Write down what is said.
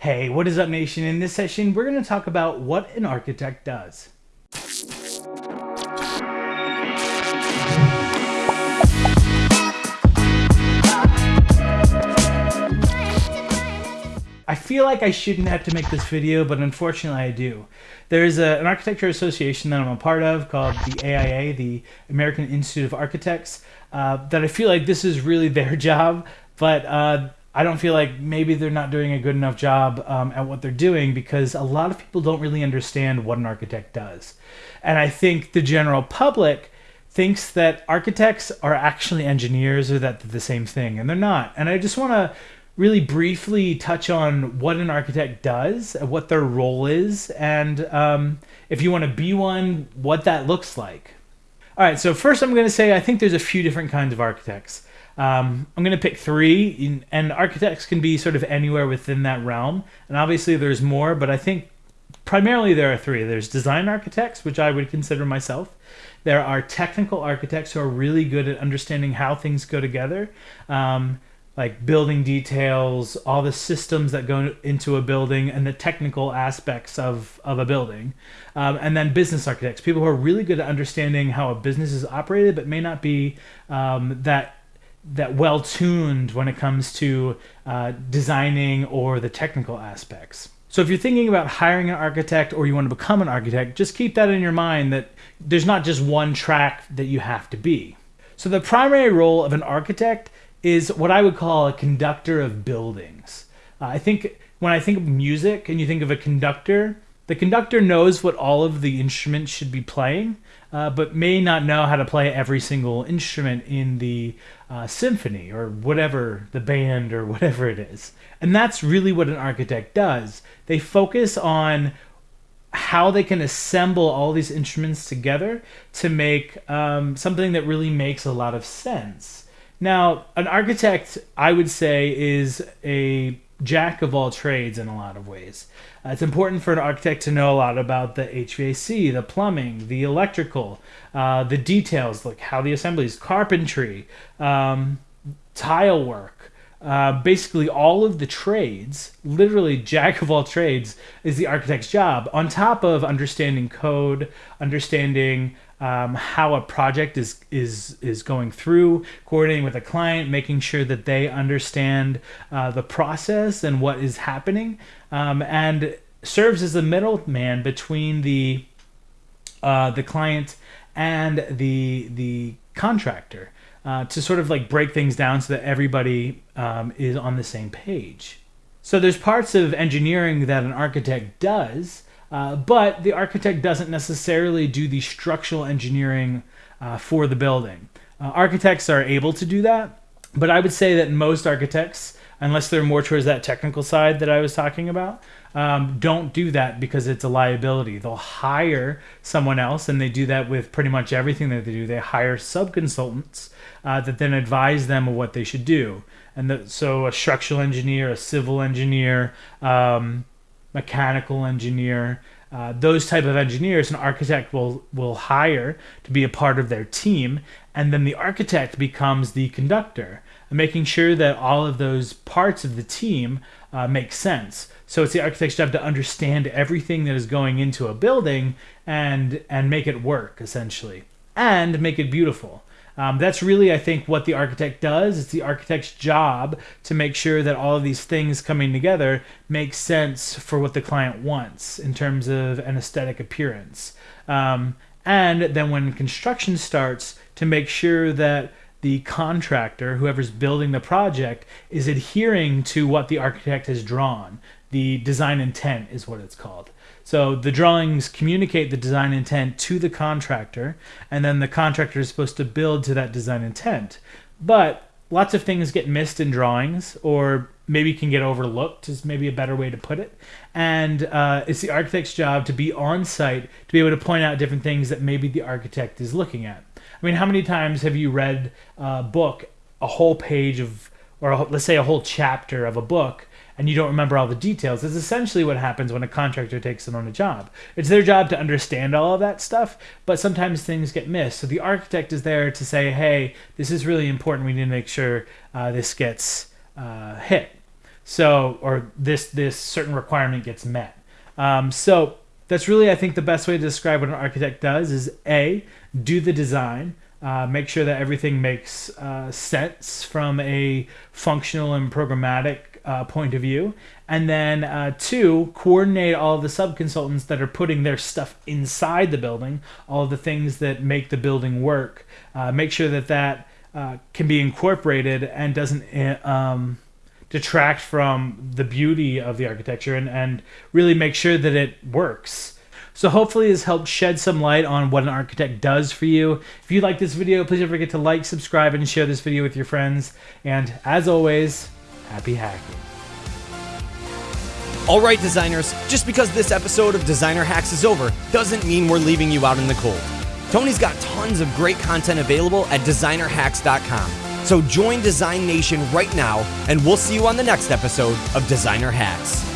Hey, what is up, Nation? In this session, we're going to talk about what an architect does. I feel like I shouldn't have to make this video, but unfortunately I do. There's a, an architecture association that I'm a part of called the AIA, the American Institute of Architects, uh, that I feel like this is really their job, but uh, I don't feel like maybe they're not doing a good enough job um, at what they're doing because a lot of people don't really understand what an architect does. And I think the general public thinks that architects are actually engineers or that they're the same thing, and they're not. And I just want to really briefly touch on what an architect does, what their role is, and um, if you want to be one, what that looks like. All right, so first I'm going to say I think there's a few different kinds of architects. Um, I'm going to pick three, and architects can be sort of anywhere within that realm. And obviously there's more, but I think primarily there are three. There's design architects, which I would consider myself. There are technical architects who are really good at understanding how things go together. Um, like building details, all the systems that go into a building, and the technical aspects of, of a building. Um, and then business architects, people who are really good at understanding how a business is operated, but may not be um, that that well tuned when it comes to uh, designing or the technical aspects. So if you're thinking about hiring an architect or you want to become an architect, just keep that in your mind that there's not just one track that you have to be. So the primary role of an architect is what I would call a conductor of buildings. Uh, I think when I think of music and you think of a conductor, the conductor knows what all of the instruments should be playing, uh, but may not know how to play every single instrument in the uh, symphony or whatever, the band or whatever it is. And that's really what an architect does. They focus on how they can assemble all these instruments together to make um, something that really makes a lot of sense. Now, an architect, I would say, is a jack of all trades in a lot of ways. Uh, it's important for an architect to know a lot about the HVAC, the plumbing, the electrical, uh, the details, like how the assemblies, carpentry, um, tile work, uh, basically all of the trades, literally jack of all trades, is the architect's job. On top of understanding code, understanding um, how a project is is is going through, coordinating with a client, making sure that they understand uh, the process and what is happening, um, and serves as a middleman between the uh, the client and the the contractor uh, to sort of like break things down so that everybody um, is on the same page. So there's parts of engineering that an architect does uh, but the architect doesn't necessarily do the structural engineering uh, for the building. Uh, architects are able to do that, but I would say that most architects, unless they're more towards that technical side that I was talking about, um, don't do that because it's a liability. They'll hire someone else, and they do that with pretty much everything that they do. They hire subconsultants uh, that then advise them of what they should do. And the, so, a structural engineer, a civil engineer, um, mechanical engineer, uh, those type of engineers an architect will will hire to be a part of their team and then the architect becomes the conductor making sure that all of those parts of the team uh, make sense. So it's the architect's job to understand everything that is going into a building and and make it work essentially and make it beautiful um, that's really, I think, what the architect does. It's the architect's job to make sure that all of these things coming together make sense for what the client wants in terms of an aesthetic appearance. Um, and then when construction starts, to make sure that the contractor, whoever's building the project, is adhering to what the architect has drawn. The design intent is what it's called. So the drawings communicate the design intent to the contractor, and then the contractor is supposed to build to that design intent. But lots of things get missed in drawings, or maybe can get overlooked, is maybe a better way to put it. And uh, it's the architect's job to be on site to be able to point out different things that maybe the architect is looking at. I mean, how many times have you read a book, a whole page of, or a, let's say a whole chapter of a book, and you don't remember all the details. It's essentially what happens when a contractor takes them on a job. It's their job to understand all of that stuff, but sometimes things get missed. So the architect is there to say, hey, this is really important. We need to make sure uh, this gets uh, hit. So, or this this certain requirement gets met. Um, so that's really, I think, the best way to describe what an architect does is a do the design. Uh, make sure that everything makes uh, sense from a functional and programmatic uh, point of view. And then uh, two, coordinate all the subconsultants that are putting their stuff inside the building, all the things that make the building work. Uh, make sure that that uh, can be incorporated and doesn't eh, um, detract from the beauty of the architecture and, and really make sure that it works. So hopefully this helped shed some light on what an architect does for you. If you like this video, please don't forget to like, subscribe, and share this video with your friends. And as always, happy hacking. All right, designers, just because this episode of Designer Hacks is over doesn't mean we're leaving you out in the cold. Tony's got tons of great content available at designerhacks.com. So join Design Nation right now, and we'll see you on the next episode of Designer Hacks.